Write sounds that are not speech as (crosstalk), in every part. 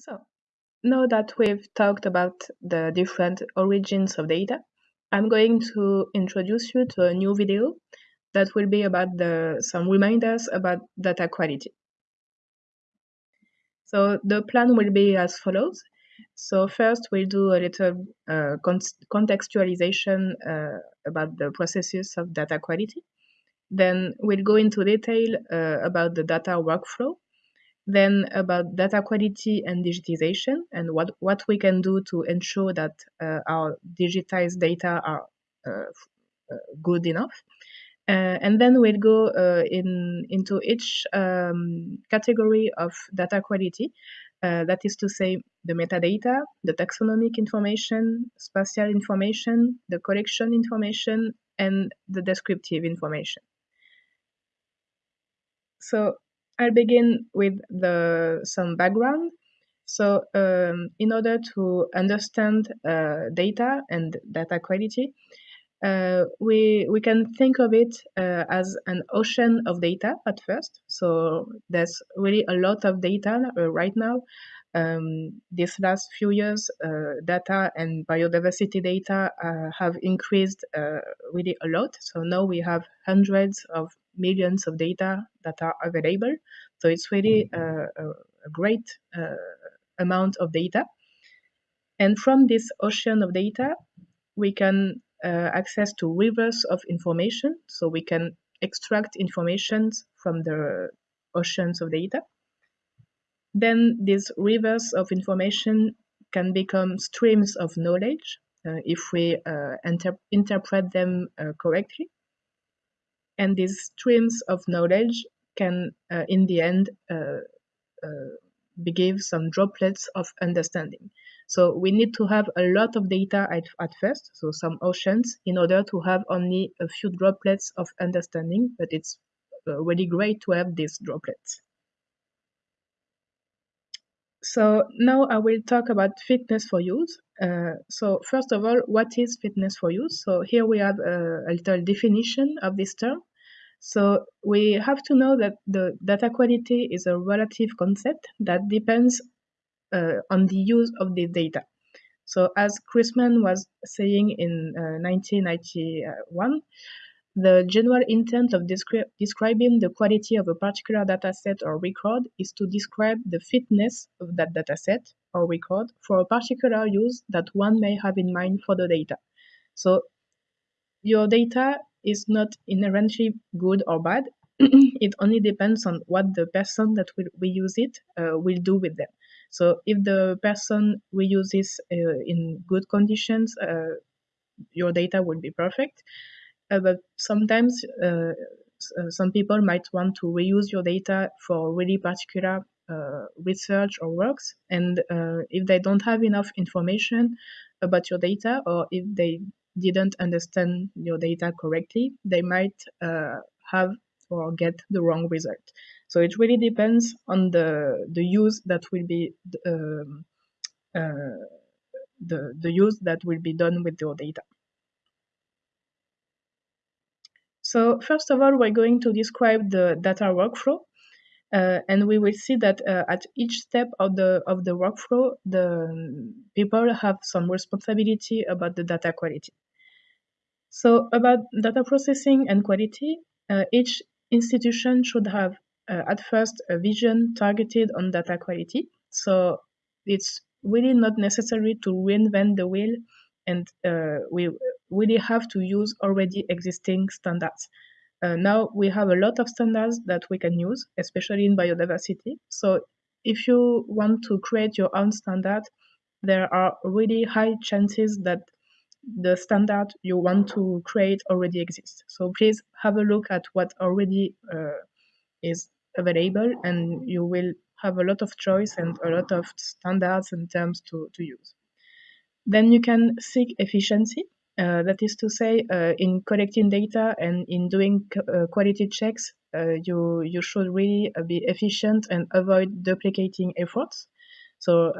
So now that we've talked about the different origins of data, I'm going to introduce you to a new video that will be about the, some reminders about data quality. So the plan will be as follows. So first we'll do a little uh, contextualization uh, about the processes of data quality. Then we'll go into detail uh, about the data workflow then about data quality and digitization and what, what we can do to ensure that uh, our digitized data are uh, uh good enough. Uh, and then we'll go uh, in into each um, category of data quality. that is to say, the metadata, the taxonomic information, spatial information, the collection information, and the descriptive information. So I'll begin with the some background. So um, in order to understand uh, data and data quality, uh, we we can think of it uh, as an ocean of data at first. So there's really a lot of data uh, right now. Um, these last few years, uh, data and biodiversity data uh, have increased really a lot. So now we have hundreds of millions of data that are available. So it's really a, a, a great uh, amount of data. And from this ocean of data, we can uh, access to rivers of information. So we can extract information from the oceans of data. Then these rivers of information can become streams of knowledge uh, if we uh, inter interpret them uh, correctly and these streams of knowledge can, uh, in the end, uh, uh, give some droplets of understanding. So we need to have a lot of data at, at first, so some oceans, in order to have only a few droplets of understanding, but it's really great to have these droplets. So now I will talk about fitness for use. Uh, so first of all, what is fitness for use? So here we have a, a little definition of this term. So we have to know that the data quality is a relative concept that depends uh, on the use of the data. So as Chrisman was saying in uh, 1991, the general intent of descri describing the quality of a particular dataset or record is to describe the fitness of that dataset or record for a particular use that one may have in mind for the data. So your data is not inherently good or bad. (clears throat) it only depends on what the person that will use it uh, will do with them. So if the person we use this uh, in good conditions, uh, your data will be perfect. Uh, but sometimes uh, uh, some people might want to reuse your data for really particular research or works. And if they don't have enough information about your data, or if they didn't understand your data correctly, they might uh, have or get the wrong result. So it really depends on the the use that will be um, uh, the the use that will be done with your data. So first of all, we're going to describe the data workflow. Uh, and we will see that uh, at each step of the of the workflow, the people have some responsibility about the data quality. So about data processing and quality, uh, each institution should have uh, at first a vision targeted on data quality. So it's really not necessary to reinvent the wheel and uh, we really have to use already existing standards. Uh, now we have a lot of standards that we can use, especially in biodiversity. So if you want to create your own standard, there are really high chances that the standard you want to create already exists. So please have a look at what already uh, is available and you will have a lot of choice and a lot of standards and terms to, to use. Then you can seek efficiency. Uh, that is to say, uh, in collecting data and in doing uh, quality checks, you, you should really be efficient and avoid duplicating efforts. So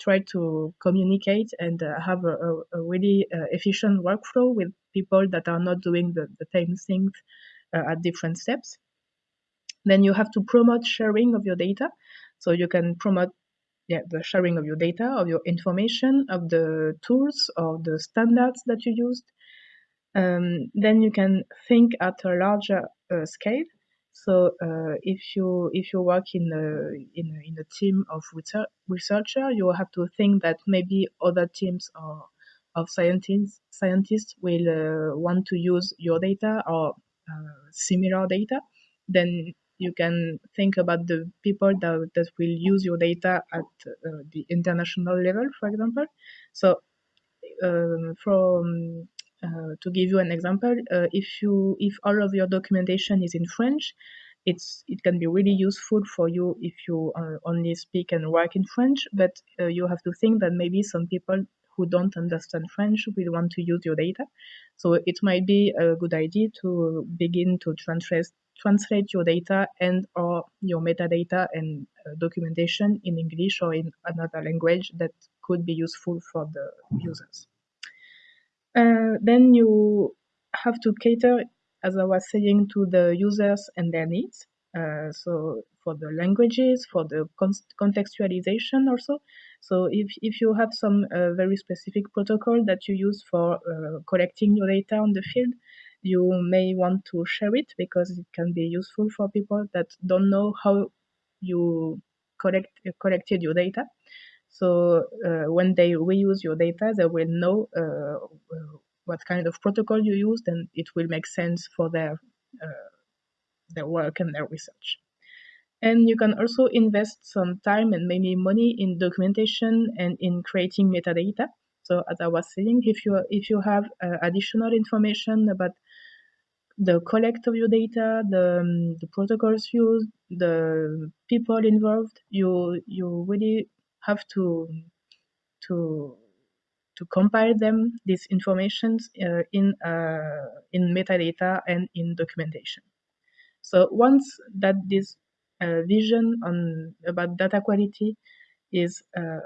try to communicate and have a, a, really efficient workflow with people that are not doing the, the same things at different steps. Then you have to promote sharing of your data. So you can promote yeah, the sharing of your data, of your information, of the tools or the standards that you used. Um, then you can think at a larger uh, scale. So uh, if you if you work in a, in a, in a team of research, researcher, you have to think that maybe other teams or of scientists scientists will uh, want to use your data or uh, similar data. Then you can think about the people that, that will use your data at uh, the international level, for example. So um, from uh, to give you an example, uh, if you if all of your documentation is in French, it's it can be really useful for you if you uh, only speak and work in French. But uh, you have to think that maybe some people who don't understand French will want to use your data. So it might be a good idea to begin to translate translate your data and or your metadata and uh, documentation in English or in another language that could be useful for the users. Uh, then you have to cater, as I was saying, to the users and their needs. Uh, so for the languages, for the con- contextualization also. So if, if you have some uh, very specific protocol that you use for uh, collecting your data on the field, you may want to share it because it can be useful for people that don't know how you collect collected your data. So uh, when they reuse your data, they will know uh, what kind of protocol you used, and it will make sense for their uh, their work and their research. And you can also invest some time and maybe money in documentation and in creating metadata. So as I was saying, if you if you have uh, additional information about the collect of your data, the, um, the protocols used, the people involved, you you really have to to to compile them these informations uh, in uh, in metadata and in documentation. So once that this uh, vision on about data quality is uh,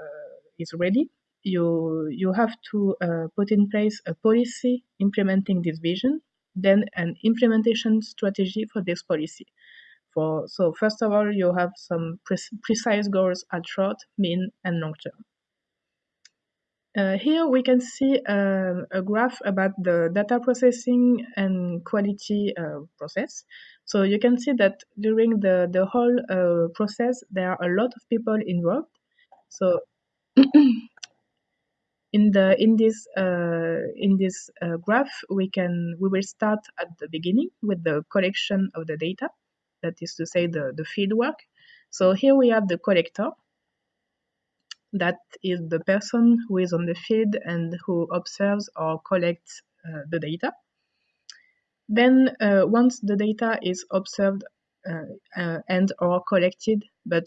is ready, you you have to uh, put in place a policy implementing this vision then an implementation strategy for this policy. For, so first of all, you have some pre precise goals at short, mean, and long term. Uh, here we can see uh, a graph about the data processing and quality uh, process. So you can see that during the, the whole uh, process, there are a lot of people involved. So (clears throat) in the in this uh, in this uh, graph we can we will start at the beginning with the collection of the data. That is to say the the field work. So here we have the collector. That is the person who is on the field and who observes or collects uh, the data. Then uh, once the data is observed uh, uh, and or collected but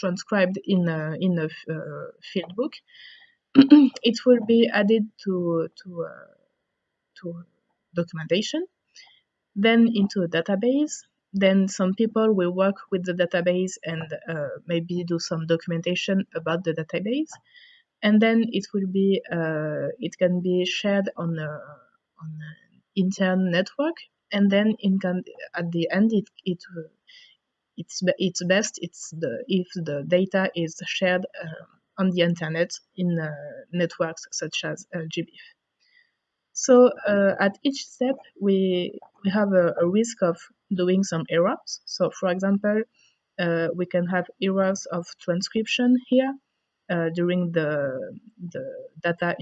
transcribed in a, in a uh, field book, (clears throat) it will be added to to uh, to documentation, then into a database. Then some people will work with the database and uh, maybe do some documentation about the database, and then it will be it can be shared on a on an intern network, and then in can, at the end it it it's it's best it's the if the data is shared uh, on the internet in uh, networks such as GBIF. So uh, at each step, we we have a, a, risk of doing some errors. So for example, uh, we can have errors of transcription here uh, during the the data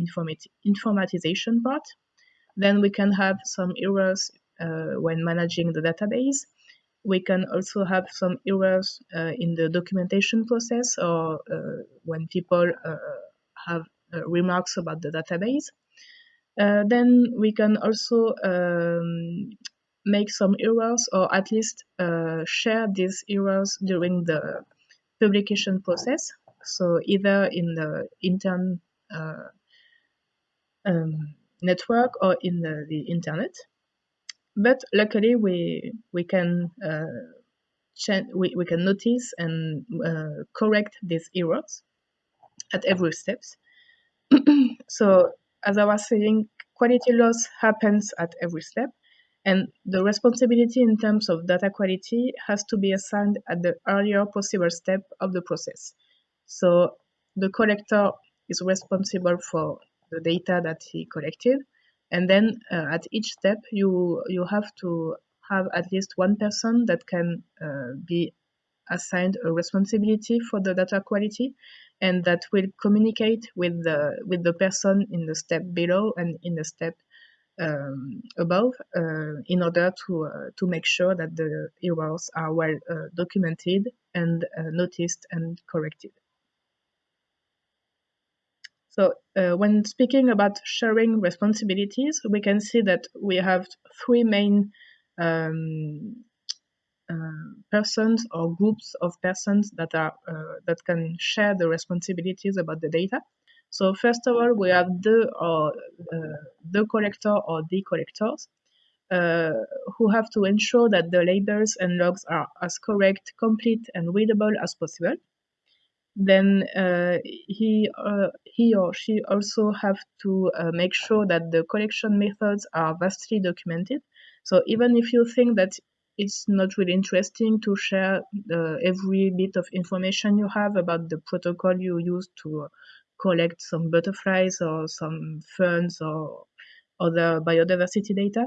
informatization part. Then we can have some errors uh, when managing the database we can also have some errors uh, in the documentation process or uh, when people uh, have remarks about the database. Then we can also um, make some errors or at least share these errors during the publication process. So either in the intern um, network or in the, the internet. But luckily, we we can uh, we, we can notice and uh, correct these errors at every steps. (clears throat) so as I was saying, quality loss happens at every step. And the responsibility in terms of data quality has to be assigned at the earlier possible step of the process. So the collector is responsible for the data that he collected. And then uh, at each step, you, you have to have at least one person that can uh, be assigned a responsibility for the data quality and that will communicate with the with the person in the step below and in the step um, above uh, in order to uh, to make sure that the errors are well uh, documented and uh, noticed and corrected. So uh, when speaking about sharing responsibilities, we can see that we have three main um, uh, persons or groups of persons that are uh, that can share the responsibilities about the data. So first of all, we have the or uh, the collector or the collectors uh, who have to ensure that the labels and logs are as correct, complete, and readable as possible. Then uh, he uh, he or she also have to make sure that the collection methods are vastly documented. So even if you think that it's not really interesting to share uh, every bit of information you have about the protocol you use to collect some butterflies or some ferns or other biodiversity data.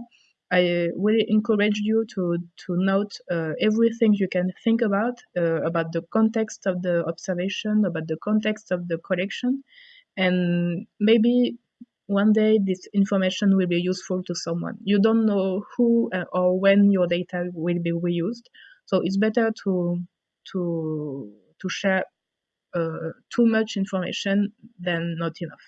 I really encourage you to to note uh, everything you can think about uh, about the context of the observation, about the context of the collection, and maybe one day this information will be useful to someone. You don't know who uh, or when your data will be reused, so it's better to to to share uh, too much information than not enough.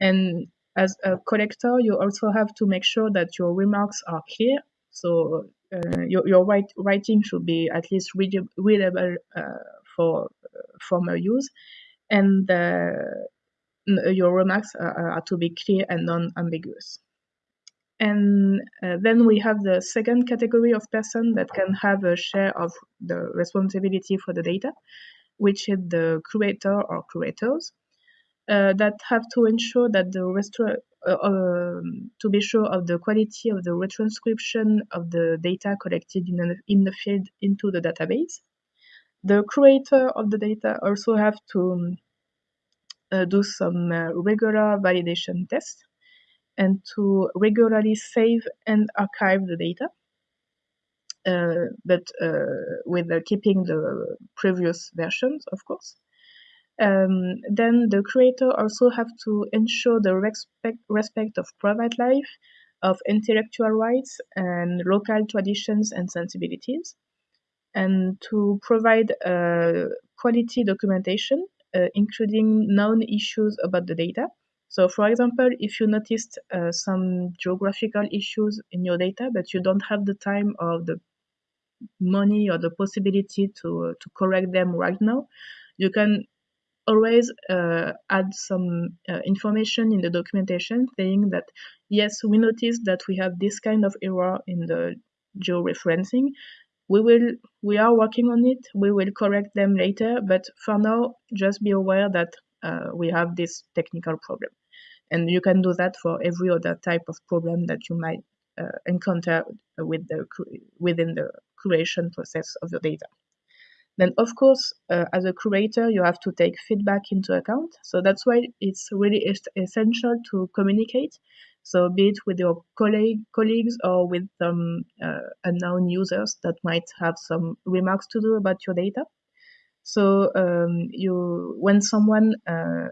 And as a collector, you also have to make sure that your remarks are clear. So uh, your, your write, writing should be at least readable uh, for from a use, and uh, your remarks are, are to be clear and non-ambiguous. And uh, then we have the second category of person that can have a share of the responsibility for the data, which is the curator or curators uh, that have to ensure that the restru- uh, um, to be sure of the quality of the retranscription of the data collected in, a, in the field into the database. The creator of the data also have to um, uh, do some uh, regular validation tests and to regularly save and archive the data, uh, but with keeping the previous versions, of course. Um, then the creator also have to ensure the respect, respect of private life, of intellectual rights and local traditions and sensibilities, and to provide uh, quality documentation uh, including known issues about the data. So, for example, if you noticed uh, some geographical issues in your data, but you don't have the time or the money or the possibility to, to correct them right now, you can always uh, add some uh, information in the documentation saying that yes, we noticed that we have this kind of error in the georeferencing, we will we are working on it. We will correct them later but for now just be aware that uh, we have this technical problem. And you can do that for every other type of problem that you might uh, encounter with the within the creation process of the data then of course uh, as a curator you have to take feedback into account so that's why it's really essential to communicate so be it with your colleague, colleagues or with some uh, unknown users that might have some remarks to do about your data. So um, you, when someone uh,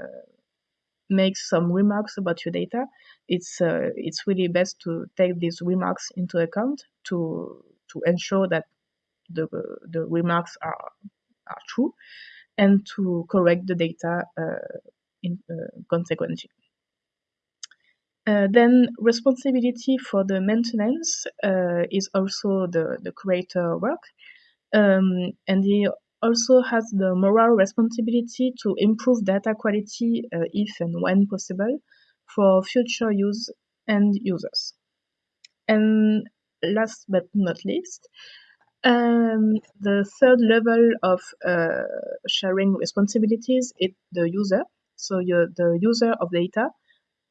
makes some remarks about your data, it's uh, it's really best to take these remarks into account to to ensure that the the remarks are are true and to correct the data uh, in, uh, consequently. Uh, then responsibility for the maintenance uh, is also the, the curator work. Um, and he also has the moral responsibility to improve data quality uh, if and when possible for future use and users. And last but not least, um, the third level of uh, sharing responsibilities is the user. So the user of data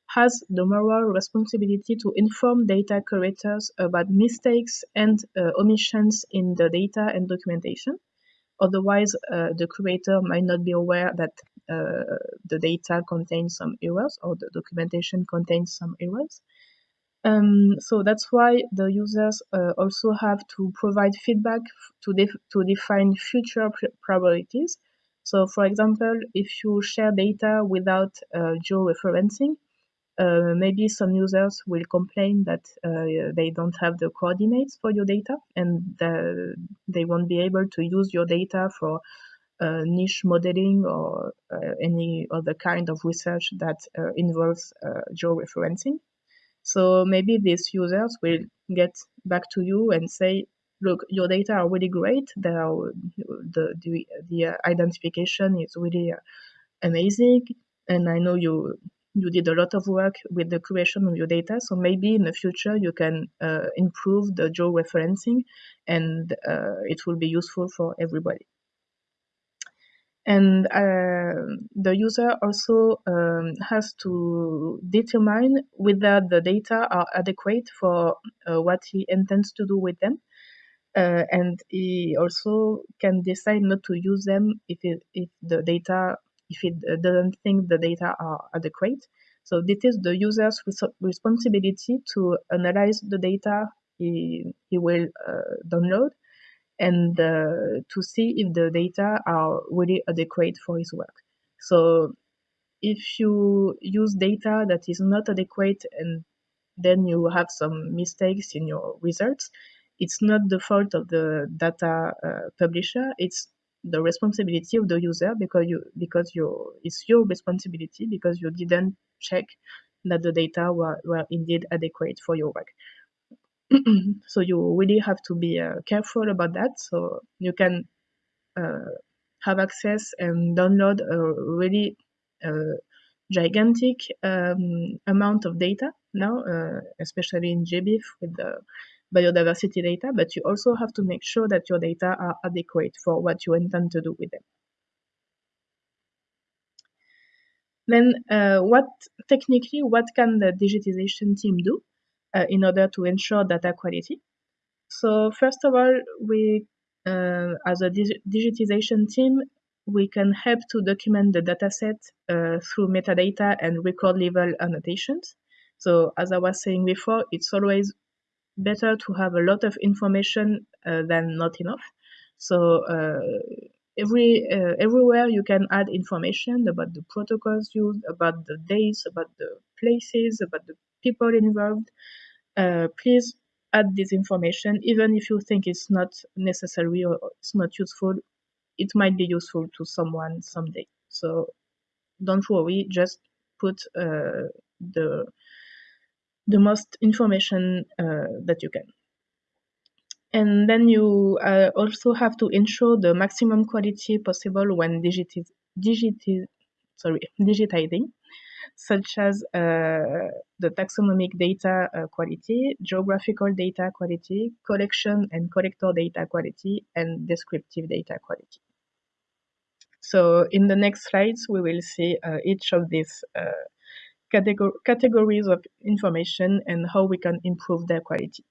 has the moral responsibility to inform data curators about mistakes and uh, omissions in the data and documentation. Otherwise, uh, the curator might not be aware that uh, the data contains some errors or the documentation contains some errors. Um, so that's why the users uh, also have to provide feedback to, def to define future priorities. So for example, if you share data without uh, georeferencing, uh, maybe some users will complain that uh, they don't have the coordinates for your data and they won't be able to use your data for uh, niche modeling or uh, any other kind of research that uh, involves georeferencing. So maybe these users will get back to you and say, look, your data are really great. Are, the, the, the identification is really amazing. And I know you you did a lot of work with the creation of your data. So maybe in the future you can uh, improve the geo referencing and uh, it will be useful for everybody. And uh, the user also um, has to determine whether the data are adequate for uh, what he intends to do with them. Uh, and he also can decide not to use them if, it, if the data if it doesn't think the data are adequate. So this is the user's res responsibility to analyze the data he, he will uh, download and to see if the data are really adequate for his work. So if you use data that is not adequate and then you have some mistakes in your results, it's not the fault of the data uh, publisher, it's the responsibility of the user because you because you it's your responsibility because you didn't check that the data were, were indeed adequate for your work. (clears throat) so you really have to be uh, careful about that. So you can uh, have access and download a really uh, gigantic um, amount of data now, uh, especially in GBIF with the biodiversity data, but you also have to make sure that your data are adequate for what you intend to do with them. Then uh, what technically, what can the digitization team do uh, in order to ensure data quality? So first of all, we, uh, as a dig digitization team, we can help to document the dataset uh, through metadata and record level annotations. So as I was saying before, it's always better to have a lot of information uh, than not enough. So uh, every uh, everywhere you can add information about the protocols used, about the dates, about the places, about the people involved. Uh, please add this information, even if you think it's not necessary or it's not useful. It might be useful to someone someday. So don't worry, just put uh, the the most information uh, that you can. And then you uh, also have to ensure the maximum quality possible when digitiz digitiz sorry, (laughs) digitizing, such as uh, the taxonomic data uh, quality, geographical data quality, collection and collector data quality, and descriptive data quality. So in the next slides, we will see uh, each of these categor categories of information and how we can improve their quality.